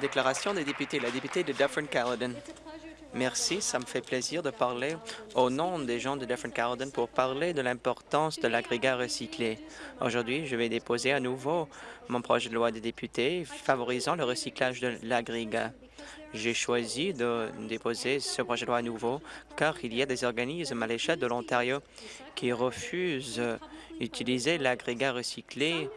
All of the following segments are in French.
Déclaration des députés. La députée de Dufferin-Caledon. Merci, ça me fait plaisir de parler au nom des gens de Dufferin-Caledon pour parler de l'importance de l'agrégat recyclé. Aujourd'hui, je vais déposer à nouveau mon projet de loi des députés favorisant le recyclage de l'agrégat. J'ai choisi de déposer ce projet de loi à nouveau car il y a des organismes à l'échelle de l'Ontario qui refusent d'utiliser l'agrégat recyclé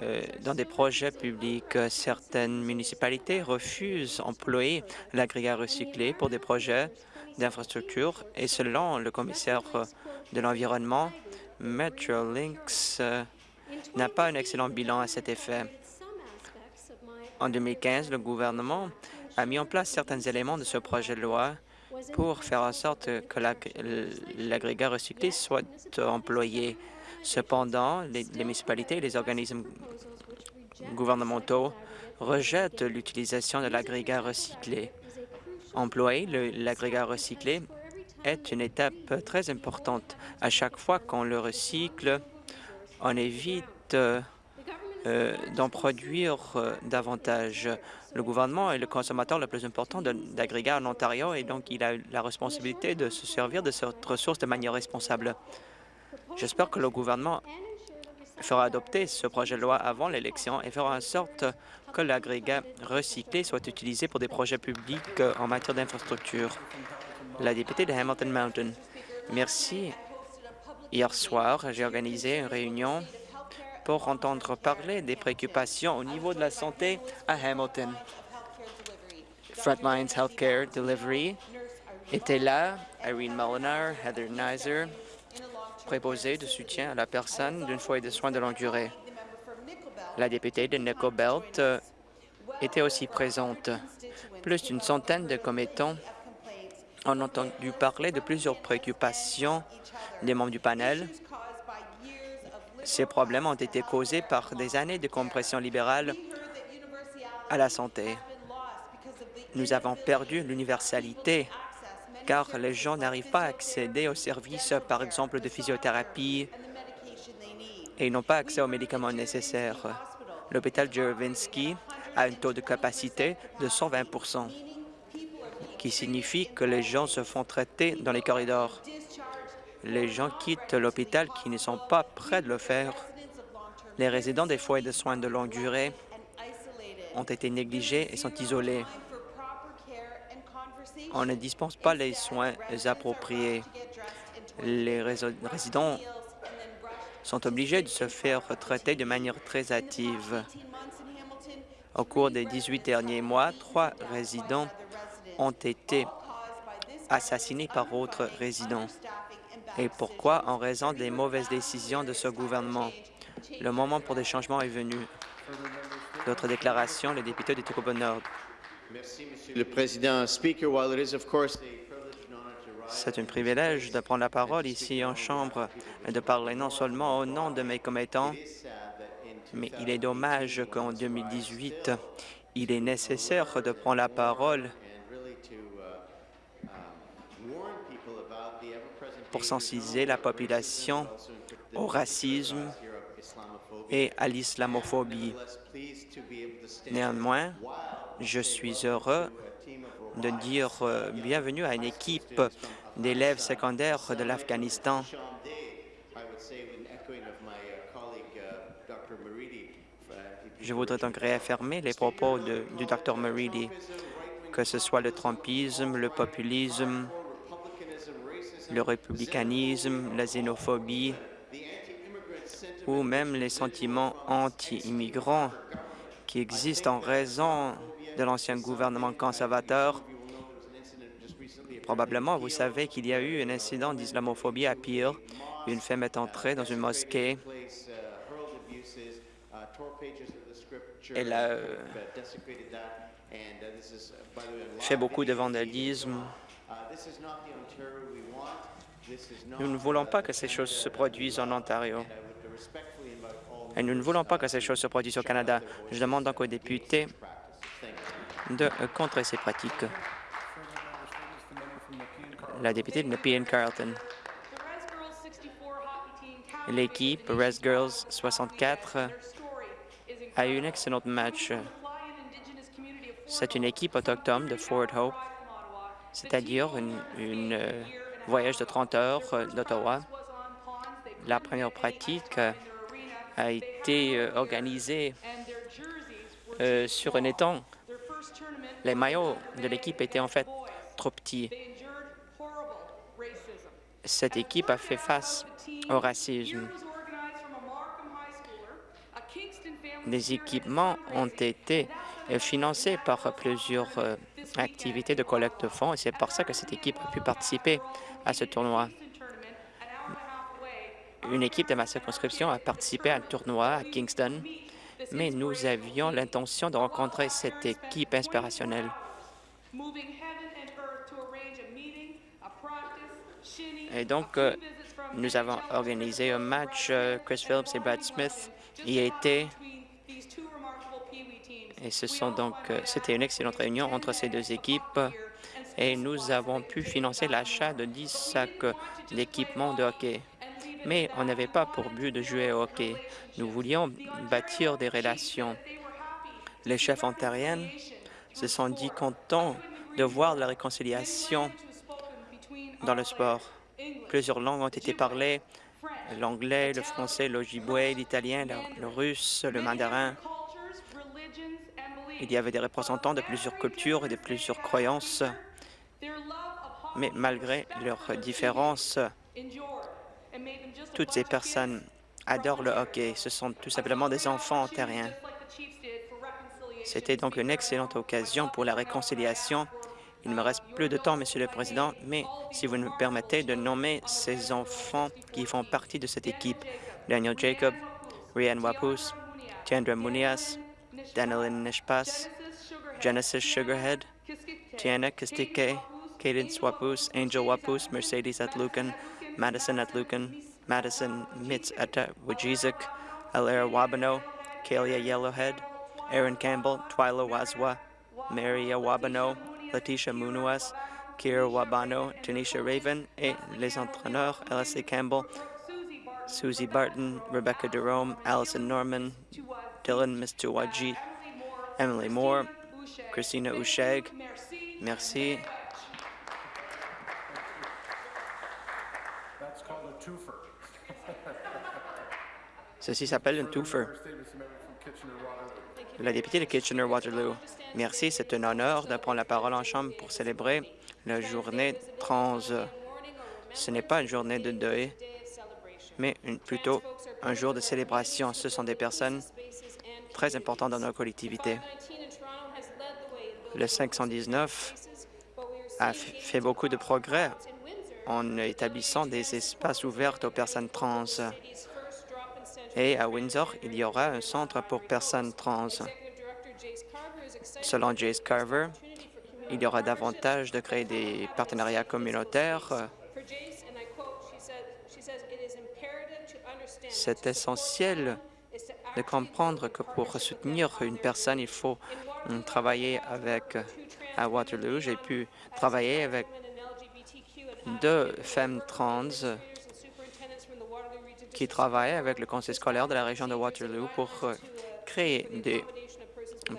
euh, dans des projets publics. Certaines municipalités refusent d'employer l'agrégat recyclé pour des projets d'infrastructure et selon le commissaire de l'Environnement, Metrolinx euh, n'a pas un excellent bilan à cet effet. En 2015, le gouvernement a mis en place certains éléments de ce projet de loi pour faire en sorte que l'agrégat recyclé soit employé. Cependant, les, municipalités et les organismes gouvernementaux rejettent l'utilisation de l'agrégat recyclé. Employer l'agrégat recyclé est une étape très importante. À chaque fois qu'on le recycle, on évite euh, d'en produire euh, davantage. Le gouvernement est le consommateur le plus important d'agrégats en Ontario et donc il a la responsabilité de se servir de cette ressource de manière responsable. J'espère que le gouvernement fera adopter ce projet de loi avant l'élection et fera en sorte que l'agrégat recyclé soit utilisé pour des projets publics en matière d'infrastructure. La députée de Hamilton Mountain. Merci. Hier soir, j'ai organisé une réunion pour entendre parler des préoccupations au niveau de la santé à Hamilton. Frontlines Healthcare Delivery était là, Irene Molinar, Heather Nizer, préposé de soutien à la personne d'une foyer de soins de longue durée. La députée de Nickel Belt euh, était aussi présente. Plus d'une centaine de commettants ont entendu parler de plusieurs préoccupations des membres du panel ces problèmes ont été causés par des années de compression libérale à la santé. Nous avons perdu l'universalité car les gens n'arrivent pas à accéder aux services, par exemple, de physiothérapie et n'ont pas accès aux médicaments nécessaires. L'hôpital Jeravinsky a un taux de capacité de 120% qui signifie que les gens se font traiter dans les corridors les gens quittent l'hôpital qui ne sont pas prêts de le faire. Les résidents des foyers de soins de longue durée ont été négligés et sont isolés. On ne dispense pas les soins appropriés. Les résidents sont obligés de se faire traiter de manière très active. Au cours des 18 derniers mois, trois résidents ont été assassinés par autres résidents. Et pourquoi? En raison des mauvaises décisions de ce gouvernement. Le moment pour des changements est venu. D'autres déclarations, le député du Nord. Merci, Monsieur le Président. C'est un privilège de prendre la parole ici en Chambre et de parler non seulement au nom de mes commettants, mais il est dommage qu'en 2018, il est nécessaire de prendre la parole pour sensibiliser la population au racisme et à l'islamophobie. Néanmoins, je suis heureux de dire euh, bienvenue à une équipe d'élèves secondaires de l'Afghanistan. Je voudrais donc réaffirmer les propos du Dr. Meridi, que ce soit le trumpisme, le populisme, le républicanisme, la xénophobie ou même les sentiments anti-immigrants qui existent en raison de l'ancien gouvernement conservateur. Probablement, vous savez qu'il y a eu un incident d'islamophobie à Pire. Une femme est entrée dans une mosquée. Elle a euh, fait beaucoup de vandalisme. Nous ne voulons pas que ces choses se produisent en Ontario. Et nous ne voulons pas que ces choses se produisent au Canada. Je demande donc aux députés de contrer ces pratiques. La députée de Nepean Carleton. L'équipe Res Girls 64 a eu un excellent match. C'est une équipe autochtone de Fort Hope, c'est-à-dire un voyage de 30 heures d'Ottawa. La première pratique a été organisée sur un étang. Les maillots de l'équipe étaient en fait trop petits. Cette équipe a fait face au racisme. Des équipements ont été financés par plusieurs activités de collecte de fonds et c'est pour ça que cette équipe a pu participer à ce tournoi. Une équipe de ma circonscription a participé à un tournoi à Kingston, mais nous avions l'intention de rencontrer cette équipe inspirationnelle. Et donc, nous avons organisé un match. Chris Phillips et Brad Smith y étaient. Et ce sont donc, c'était une excellente réunion entre ces deux équipes et nous avons pu financer l'achat de 10 sacs d'équipements de hockey. Mais on n'avait pas pour but de jouer au hockey. Nous voulions bâtir des relations. Les chefs ontariens se sont dit contents de voir la réconciliation dans le sport. Plusieurs langues ont été parlées, l'anglais, le français, l'ojibwe, l'italien, le, russe, le mandarin. Il y avait des représentants de plusieurs cultures et de plusieurs croyances, mais malgré leurs différences, toutes ces personnes adorent le hockey. Ce sont tout simplement des enfants ontariens. C'était donc une excellente occasion pour la réconciliation il me reste plus de temps, Monsieur le Président, mais si vous me permettez de nommer ces enfants qui font partie de cette équipe, Daniel Jacob, Rian Wapus, Tiandra Munias, Danilin Nishpas, Genesis Sugarhead, Tiana Kistike, Cadence Wapus, Angel Wapus, Mercedes Atlucan, Madison Atlucan, Madison Mitz uh, Wajizuk, Alaire Wabano, Kalia Yellowhead, Aaron Campbell, Twyla Wazwa, Maria Wabano, Letitia Munuas, Kira Wabano, Tanisha Raven et les entraîneurs L.S.A. Campbell, Susie Barton, Rebecca Jerome, Allison Norman, Dylan Mistuwaji, Emily Moore, Christina Usheg. Merci. Ceci s'appelle un twofer. La députée de Kitchener-Waterloo. Merci, c'est un honneur de prendre la parole en Chambre pour célébrer la journée trans. Ce n'est pas une journée de deuil, mais plutôt un jour de célébration. Ce sont des personnes très importantes dans nos collectivités. Le 519 a fait beaucoup de progrès en établissant des espaces ouverts aux personnes trans. Et à Windsor, il y aura un centre pour personnes trans. Selon Jace Carver, il y aura davantage de créer des partenariats communautaires. C'est essentiel de comprendre que pour soutenir une personne, il faut travailler avec à Waterloo. J'ai pu travailler avec deux femmes trans qui travaillent avec le conseil scolaire de la région de Waterloo pour créer des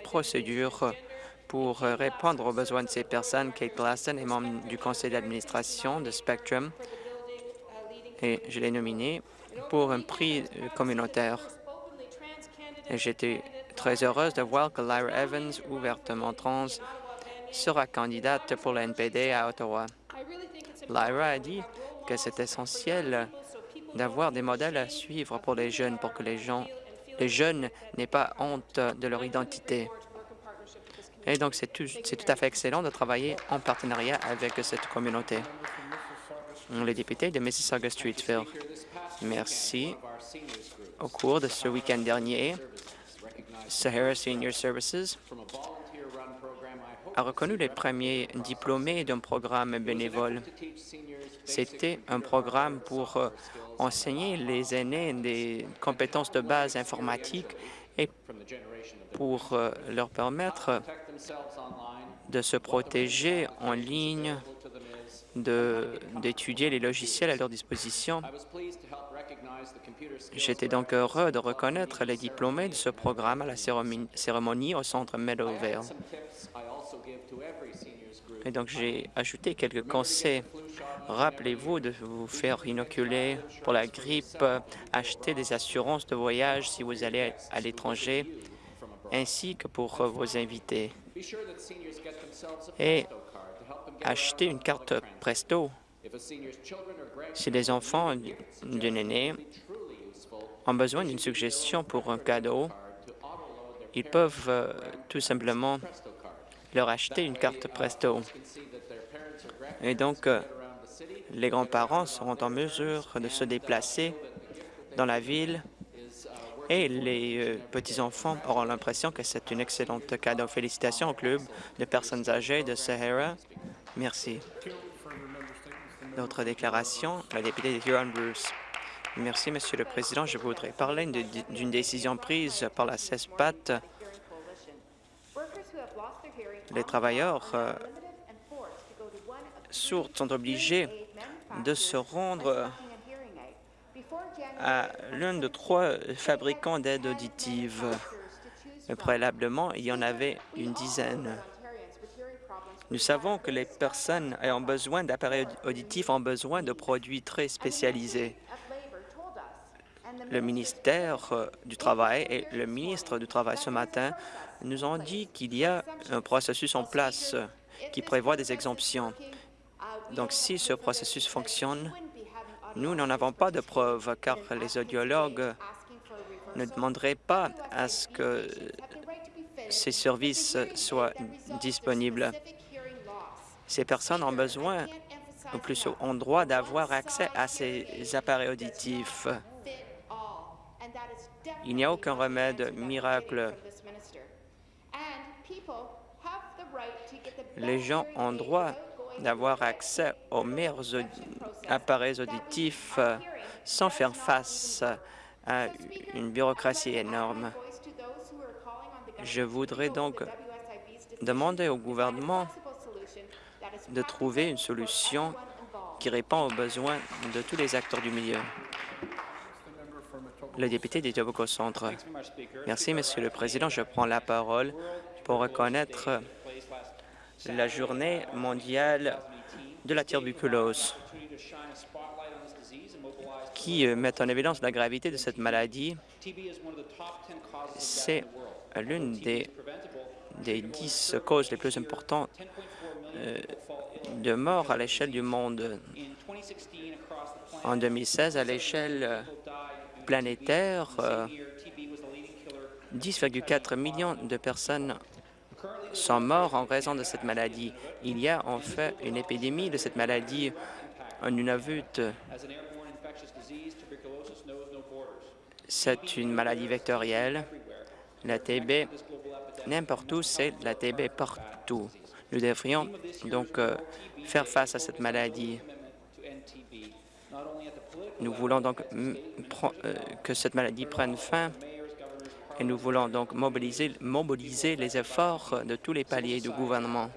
procédure pour répondre aux besoins de ces personnes. Kate Glaston est membre du conseil d'administration de Spectrum et je l'ai nominé pour un prix communautaire. J'étais très heureuse de voir que Lyra Evans, ouvertement trans, sera candidate pour la NPD à Ottawa. Lyra a dit que c'est essentiel d'avoir des modèles à suivre pour les jeunes, pour que les gens les jeunes n'aient pas honte de leur identité. Et donc, c'est tout, tout, à fait excellent de travailler en partenariat avec cette communauté. Les députés de Mississauga-Streetsville, merci. Au cours de ce week-end dernier, Sahara Senior Services a reconnu les premiers diplômés d'un programme bénévole. C'était un programme pour euh, enseigner les aînés des compétences de base informatiques et pour euh, leur permettre de se protéger en ligne, d'étudier les logiciels à leur disposition. J'étais donc heureux de reconnaître les diplômés de ce programme à la cérémonie au centre Meadowvale. Et donc, j'ai ajouté quelques conseils. Rappelez-vous de vous faire inoculer pour la grippe, acheter des assurances de voyage si vous allez à l'étranger, ainsi que pour vos invités. Et acheter une carte Presto si les enfants d'un aîné ont besoin d'une suggestion pour un cadeau, ils peuvent euh, tout simplement leur acheter une carte Presto. Et donc, euh, les grands-parents seront en mesure de se déplacer dans la ville et les euh, petits-enfants auront l'impression que c'est une excellente cadeau. Félicitations au club de personnes âgées de Sahara. Merci. D'autres déclarations, la députée de Huron-Bruce. Merci, Monsieur le Président. Je voudrais parler d'une décision prise par la CESPAT. Les travailleurs euh, sourds sont obligés de se rendre à l'un de trois fabricants d'aides auditives. Préalablement, il y en avait une dizaine. Nous savons que les personnes ayant besoin d'appareils auditifs ont besoin de produits très spécialisés. Le ministère euh, du Travail et le ministre du Travail ce matin nous ont dit qu'il y a un processus en place qui prévoit des exemptions. Donc, si ce processus fonctionne, nous n'en avons pas de preuves, car les audiologues ne demanderaient pas à ce que ces services soient disponibles. Ces personnes ont besoin, ou plus ont droit d'avoir accès à ces appareils auditifs. Il n'y a aucun remède miracle. Les gens ont droit d'avoir accès aux meilleurs appareils auditifs sans faire face à une bureaucratie énorme. Je voudrais donc demander au gouvernement de trouver une solution qui répond aux besoins de tous les acteurs du milieu. Le député des Centre. Merci, Monsieur le Président. Je prends la parole pour reconnaître la journée mondiale de la tuberculose qui euh, met en évidence la gravité de cette maladie. C'est l'une des, des dix causes les plus importantes euh, de mort à l'échelle du monde. En 2016, à l'échelle euh, planétaire, 10,4 millions de personnes sont morts en raison de cette maladie. Il y a en fait une épidémie de cette maladie en Nunavut. C'est une maladie vectorielle. La TB, n'importe où, c'est la TB partout. Nous devrions donc euh, faire face à cette maladie. Nous voulons donc euh, que cette maladie prenne fin et nous voulons donc mobiliser, les efforts de tous les paliers du gouvernement,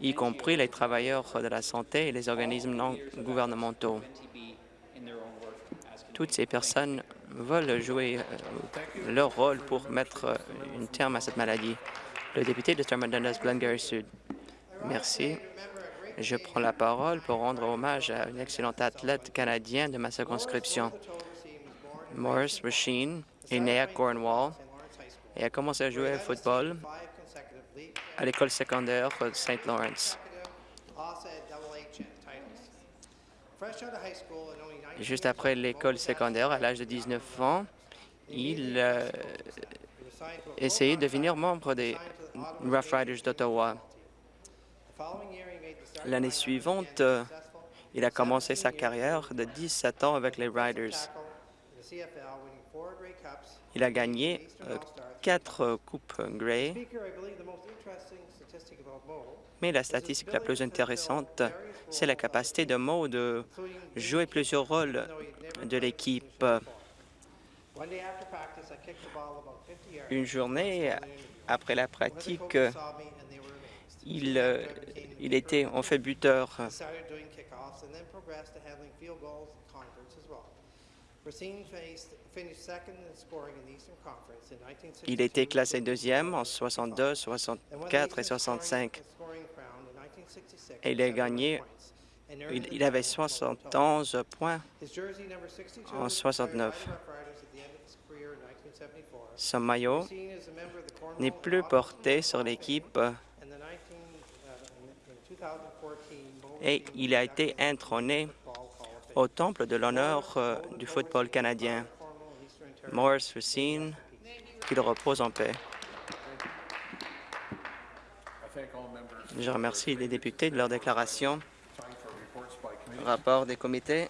y compris les travailleurs de la santé et les organismes non gouvernementaux. Toutes ces personnes veulent jouer euh, leur rôle pour mettre euh, un terme à cette maladie. Le député de Thurmond Dundas, Glengarry Sud. Merci. Je prends la parole pour rendre hommage à une excellente athlète canadienne de ma circonscription. Morris Rasheen est né à Cornwall et a commencé à jouer au football à l'école secondaire de St. Lawrence. Juste après l'école secondaire, à l'âge de 19 ans, il euh, essayé de devenir membre des Rough Riders d'Ottawa. L'année suivante, euh, il a commencé sa carrière de 17 ans avec les Riders. Il a gagné euh, quatre coupes Grey. Mais la statistique la plus intéressante, c'est la capacité de Mo de jouer plusieurs rôles de l'équipe. Une journée après la pratique, Il, euh, il était en fait buteur. started doing kickoffs and then progressed to handling field goals and converts as well. Racine faced, finished second in scoring in the Eastern Conference in 1962. Il était classé deuxième en 62, and won the 64 et Eastern scoring- 65. scoring crown in 1966 Et il a 71 gagné, il, il avait title of total. 71 points. His jersey number 62 en was retired 69. by the Rough Riders at the end of his career in 1974. Son maillot n'est plus porté sur l'équipe Fame, and the 19, uh, in- in 2014 Mo et il a été Fame. au temple de l'honneur euh, du football canadien. Morris Racine, qu'il repose en paix. Je remercie les députés de leur déclaration. Rapport des comités.